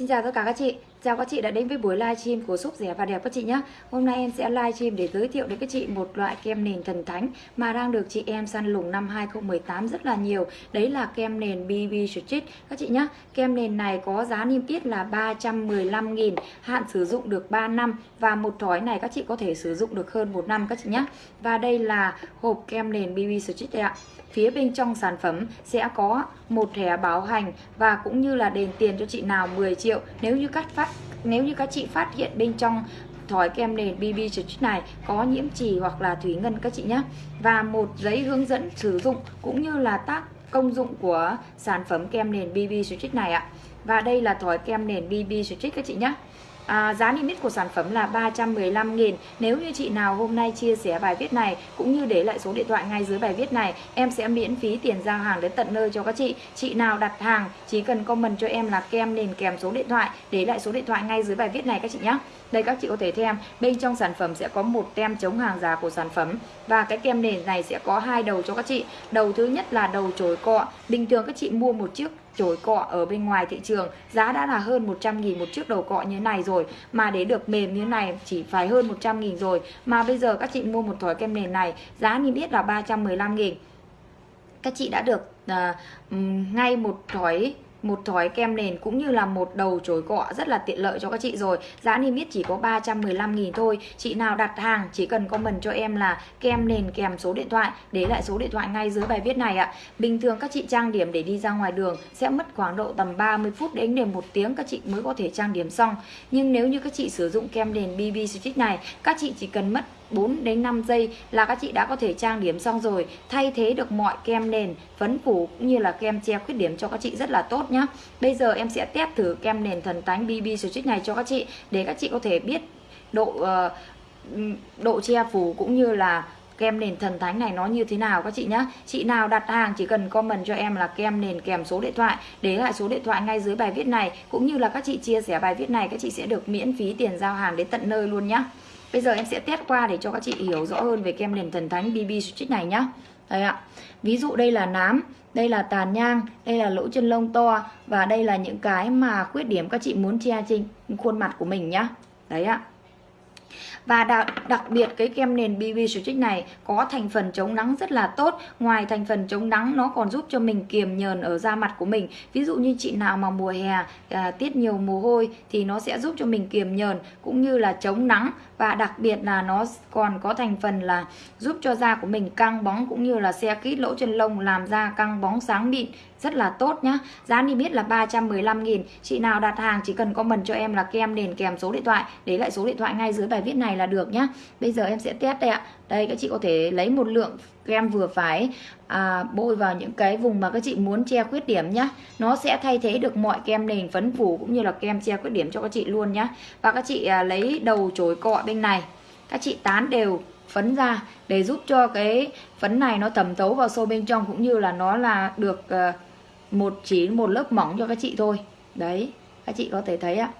请大家多加个支。Chào các chị đã đến với buổi livestream của shop rẻ và đẹp các chị nhé Hôm nay em sẽ livestream để giới thiệu đến các chị một loại kem nền thần thánh Mà đang được chị em săn lùng năm 2018 rất là nhiều. Đấy là kem nền BB Street các chị nhé Kem nền này có giá niêm yết là 315.000 Hạn sử dụng được 3 năm Và một thỏi này các chị có thể sử dụng được hơn một năm các chị nhé Và đây là hộp kem nền BB Street đây ạ. Phía bên trong sản phẩm sẽ có một thẻ bảo hành và cũng như là đền tiền cho chị nào 10 triệu. Nếu như cắt phát nếu như các chị phát hiện bên trong thỏi kem nền BB chất này có nhiễm trì hoặc là thủy ngân các chị nhé và một giấy hướng dẫn sử dụng cũng như là tác công dụng của sản phẩm kem nền BB chất này ạ. Và đây là thỏi kem nền BB chất các chị nhé À, giá niêm yết của sản phẩm là 315.000 Nếu như chị nào hôm nay chia sẻ bài viết này cũng như để lại số điện thoại ngay dưới bài viết này em sẽ miễn phí tiền giao hàng đến tận nơi cho các chị. Chị nào đặt hàng chỉ cần comment cho em là kem nền kèm số điện thoại để lại số điện thoại ngay dưới bài viết này các chị nhé. Đây các chị có thể thêm bên trong sản phẩm sẽ có một tem chống hàng giả của sản phẩm và cái kem nền này sẽ có hai đầu cho các chị. Đầu thứ nhất là đầu chổi cọ. Bình thường các chị mua một chiếc chổi cọ ở bên ngoài thị trường. Giá đã là hơn 100 nghìn một chiếc đầu cọ như thế này rồi. Mà để được mềm như thế này chỉ phải hơn 100 nghìn rồi. Mà bây giờ các chị mua một thỏi kem nền này giá niêm yết là 315 nghìn. Các chị đã được uh, ngay một thỏi một thỏi kem nền cũng như là một đầu chổi cọ rất là tiện lợi cho các chị rồi. Giá niêm yết chỉ có 315.000 thôi. Chị nào đặt hàng, chỉ cần comment cho em là kem nền kèm số điện thoại, để lại số điện thoại ngay dưới bài viết này ạ. Bình thường các chị trang điểm để đi ra ngoài đường sẽ mất khoảng độ tầm 30 phút đến đến một tiếng các chị mới có thể trang điểm xong. Nhưng nếu như các chị sử dụng kem nền BB Stick này, các chị chỉ cần mất 4 đến 5 giây là các chị đã có thể trang điểm xong rồi thay thế được mọi kem nền phấn phủ cũng như là kem che khuyết điểm cho các chị rất là tốt nhá. Bây giờ em sẽ test thử kem nền thần tánh BB Stitch này cho các chị để các chị có thể biết độ uh, độ che phủ cũng như là kem nền thần thánh này nó như thế nào các chị nhé chị nào đặt hàng chỉ cần comment cho em là kem nền kèm số điện thoại để lại số điện thoại ngay dưới bài viết này cũng như là các chị chia sẻ bài viết này các chị sẽ được miễn phí tiền giao hàng đến tận nơi luôn nhé Bây giờ em sẽ test qua để cho các chị hiểu rõ hơn về kem nền thần thánh BB Stitch này nhá. Đây ạ. Ví dụ đây là nám, đây là tàn nhang, đây là lỗ chân lông to và đây là những cái mà khuyết điểm các chị muốn che trên khuôn mặt của mình nhá. Đấy ạ. Và đặc, đặc biệt cái kem nền BB Stitch này có thành phần chống nắng rất là tốt. Ngoài thành phần chống nắng nó còn giúp cho mình kiềm nhờn ở da mặt của mình. Ví dụ như chị nào mà mùa hè à, tiết nhiều mồ hôi thì nó sẽ giúp cho mình kiềm nhờn cũng như là chống nắng. Và đặc biệt là nó còn có thành phần là giúp cho da của mình căng bóng cũng như là xe kít lỗ chân lông làm da căng bóng sáng mịn rất là tốt nhá. Giá niêm yết là 315 nghìn. Chị nào đặt hàng chỉ cần comment cho em là kem nền kèm số điện thoại để lại số điện thoại ngay dưới bài viết này là được nhá. Bây giờ em sẽ test đây ạ. Đây các chị có thể lấy một lượng kem vừa phải à, bôi vào những cái vùng mà các chị muốn che khuyết điểm nhá. Nó sẽ thay thế được mọi kem nền phấn phủ cũng như là kem che khuyết điểm cho các chị luôn nhá. Và các chị à, lấy đầu chối cọ bên này. Các chị tán đều phấn ra để giúp cho cái phấn này nó thẩm thấu vào sâu bên trong cũng như là nó là được à, một chỉ một lớp mỏng cho các chị thôi. Đấy các chị có thể thấy ạ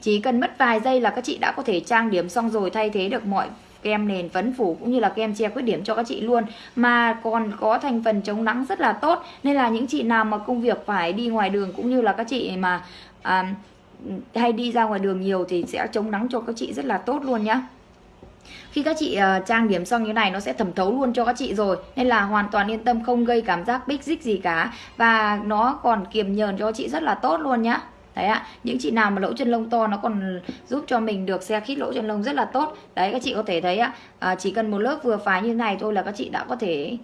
chỉ cần mất vài giây là các chị đã có thể trang điểm xong rồi thay thế được mọi kem nền phấn phủ cũng như là kem che khuyết điểm cho các chị luôn. Mà còn có thành phần chống nắng rất là tốt nên là những chị nào mà công việc phải đi ngoài đường cũng như là các chị mà à, hay đi ra ngoài đường nhiều thì sẽ chống nắng cho các chị rất là tốt luôn nhá. Khi các chị uh, trang điểm xong như này nó sẽ thẩm thấu luôn cho các chị rồi nên là hoàn toàn yên tâm không gây cảm giác bích dích gì cả. Và nó còn kiềm nhờn cho chị rất là tốt luôn nhá đấy ạ những chị nào mà lỗ chân lông to nó còn giúp cho mình được xe khít lỗ chân lông rất là tốt. Đấy các chị có thể thấy ạ à, chỉ cần một lớp vừa phải như này thôi là các chị đã có thể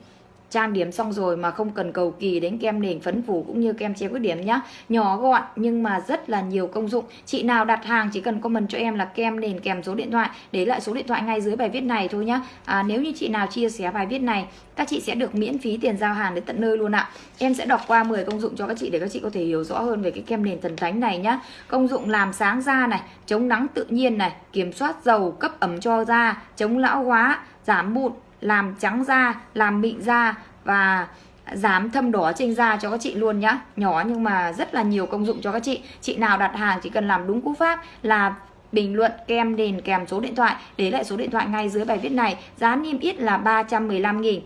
trang điểm xong rồi mà không cần cầu kỳ đến kem nền phấn phủ cũng như kem che khuyết điểm nhá. Nhỏ gọn nhưng mà rất là nhiều công dụng. Chị nào đặt hàng chỉ cần comment cho em là kem nền kèm số điện thoại để lại số điện thoại ngay dưới bài viết này thôi nhá. À, nếu như chị nào chia sẻ bài viết này các chị sẽ được miễn phí tiền giao hàng đến tận nơi luôn ạ. Em sẽ đọc qua 10 công dụng cho các chị để các chị có thể hiểu rõ hơn về cái kem nền thần thánh này nhá. Công dụng làm sáng da này chống nắng tự nhiên này kiểm soát dầu cấp ẩm cho da chống lão hóa giảm mụn làm trắng da, làm mịn da và giảm thâm đỏ trên da cho các chị luôn nhá. Nhỏ nhưng mà rất là nhiều công dụng cho các chị. Chị nào đặt hàng chỉ cần làm đúng cú pháp là bình luận, kem nền kèm, số điện thoại. Để lại số điện thoại ngay dưới bài viết này. Giá niêm yết là 315 nghìn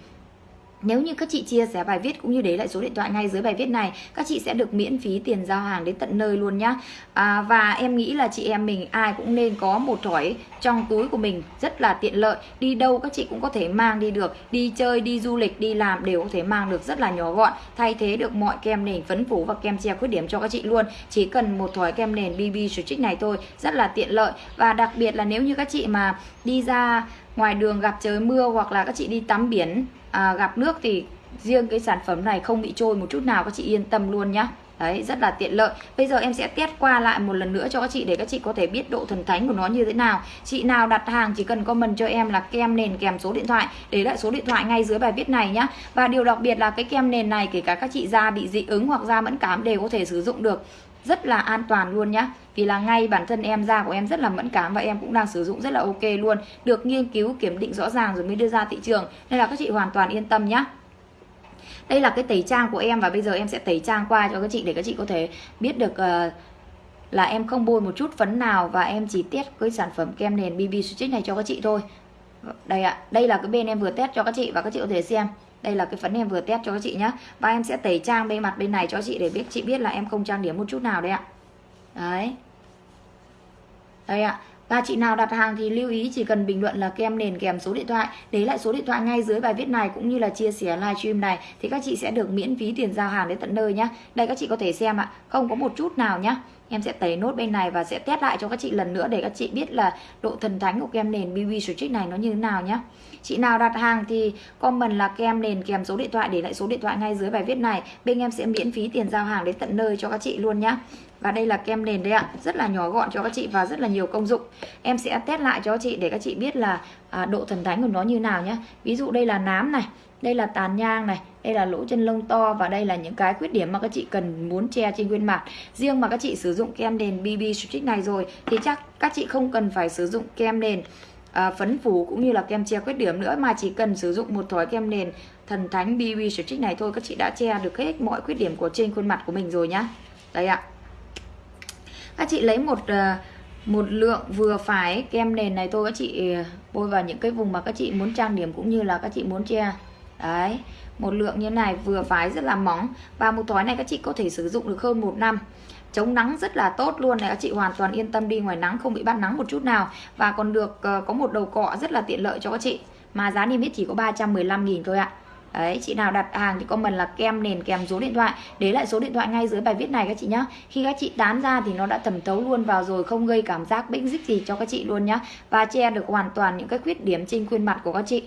nếu như các chị chia sẻ bài viết cũng như để lại số điện thoại ngay dưới bài viết này các chị sẽ được miễn phí tiền giao hàng đến tận nơi luôn nhá. À, và em nghĩ là chị em mình ai cũng nên có một thỏi trong túi của mình rất là tiện lợi. Đi đâu các chị cũng có thể mang đi được. Đi chơi đi du lịch đi làm đều có thể mang được rất là nhỏ gọn. Thay thế được mọi kem nền phấn phủ và kem che khuyết điểm cho các chị luôn. Chỉ cần một thỏi kem nền BB Stretch này thôi rất là tiện lợi. Và đặc biệt là nếu như các chị mà đi ra ngoài đường gặp trời mưa hoặc là các chị đi tắm biển à, gặp nước thì riêng cái sản phẩm này không bị trôi một chút nào các chị yên tâm luôn nhá Đấy, rất là tiện lợi. Bây giờ em sẽ test qua lại một lần nữa cho các chị để các chị có thể biết độ thần thánh của nó như thế nào. Chị nào đặt hàng chỉ cần comment cho em là kem nền kèm số điện thoại, để lại số điện thoại ngay dưới bài viết này nhá. Và điều đặc biệt là cái kem nền này kể cả các chị da bị dị ứng hoặc da mẫn cảm đều có thể sử dụng được rất là an toàn luôn nhá. Vì là ngay bản thân em da của em rất là mẫn cảm và em cũng đang sử dụng rất là ok luôn. Được nghiên cứu kiểm định rõ ràng rồi mới đưa ra thị trường. Nên là các chị hoàn toàn yên tâm nhá. Đây là cái tẩy trang của em và bây giờ em sẽ tẩy trang qua cho các chị để các chị có thể biết được uh, là em không bôi một chút phấn nào và em chỉ test cái sản phẩm kem nền BB Switch này cho các chị thôi. Đây ạ đây là cái bên em vừa test cho các chị và các chị có thể xem đây là cái phấn em vừa test cho các chị nhé và em sẽ tẩy trang bên mặt bên này cho chị để biết, chị biết là em không trang điểm một chút nào đấy ạ. Đấy. Đây ạ. Và chị nào đặt hàng thì lưu ý chỉ cần bình luận là kem nền kèm số điện thoại. Để lại số điện thoại ngay dưới bài viết này cũng như là chia sẻ livestream này Thì các chị sẽ được miễn phí tiền giao hàng đến tận nơi nhá. Đây các chị có thể xem ạ. Không có một chút nào nhá. Em sẽ tẩy nốt bên này và sẽ test lại cho các chị lần nữa để các chị biết là độ thần thánh của kem nền BB Strict này nó như thế nào nhé. Chị nào đặt hàng thì comment là kem nền kèm số điện thoại để lại số điện thoại ngay dưới bài viết này. Bên em sẽ miễn phí tiền giao hàng đến tận nơi cho các chị luôn nhé. Và đây là kem nền đấy ạ, rất là nhỏ gọn cho các chị và rất là nhiều công dụng. Em sẽ test lại cho các chị để các chị biết là à, độ thần thánh của nó như nào nhé. Ví dụ đây là nám này, đây là tàn nhang này đây là lỗ chân lông to và đây là những cái khuyết điểm mà các chị cần muốn che trên khuôn mặt riêng mà các chị sử dụng kem nền BB Stick này rồi thì chắc các chị không cần phải sử dụng kem nền à, phấn phủ cũng như là kem che khuyết điểm nữa mà chỉ cần sử dụng một thỏi kem nền thần thánh BB Stick này thôi các chị đã che được hết mọi khuyết điểm của trên khuôn mặt của mình rồi nhá. Đây ạ. Các chị lấy một à, một lượng vừa phải kem nền này thôi các chị à, bôi vào những cái vùng mà các chị muốn trang điểm cũng như là các chị muốn che đấy một lượng như này vừa phải rất là móng và một thói này các chị có thể sử dụng được hơn một năm. Chống nắng rất là tốt luôn này các chị hoàn toàn yên tâm đi ngoài nắng không bị bắt nắng một chút nào. Và còn được uh, có một đầu cọ rất là tiện lợi cho các chị. Mà giá niêm yết chỉ có 315.000 thôi ạ. Đấy, chị nào đặt hàng thì comment là kem nền kèm số điện thoại. Để lại số điện thoại ngay dưới bài viết này các chị nhá. Khi các chị tán ra thì nó đã thẩm thấu luôn vào rồi Không gây cảm giác bĩnh dích gì cho các chị luôn nhá. Và che được hoàn toàn những cái khuyết điểm trên khuôn mặt của các chị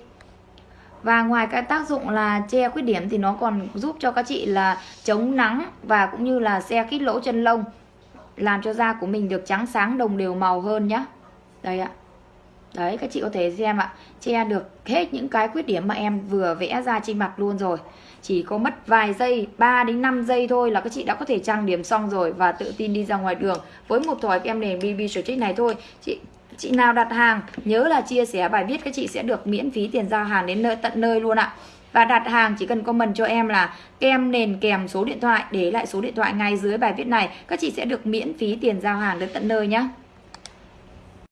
và ngoài cái tác dụng là che khuyết điểm thì nó còn giúp cho các chị là chống nắng và cũng như là xe kít lỗ chân lông, làm cho da của mình được trắng sáng, đồng đều màu hơn nhá. Đây ạ. Đấy, các chị có thể xem ạ. Che được hết những cái khuyết điểm mà em vừa vẽ ra trên mặt luôn rồi. Chỉ có mất vài giây 3 đến 5 giây thôi là các chị đã có thể trang điểm xong rồi và tự tin đi ra ngoài đường. Với một thỏi kem nền BB Stretch này thôi, chị chị nào đặt hàng, nhớ là chia sẻ bài viết các chị sẽ được miễn phí tiền giao hàng đến nơi tận nơi luôn ạ. Và đặt hàng chỉ cần comment cho em là kem nền kèm số điện thoại, để lại số điện thoại ngay dưới bài viết này. Các chị sẽ được miễn phí tiền giao hàng đến tận nơi nhé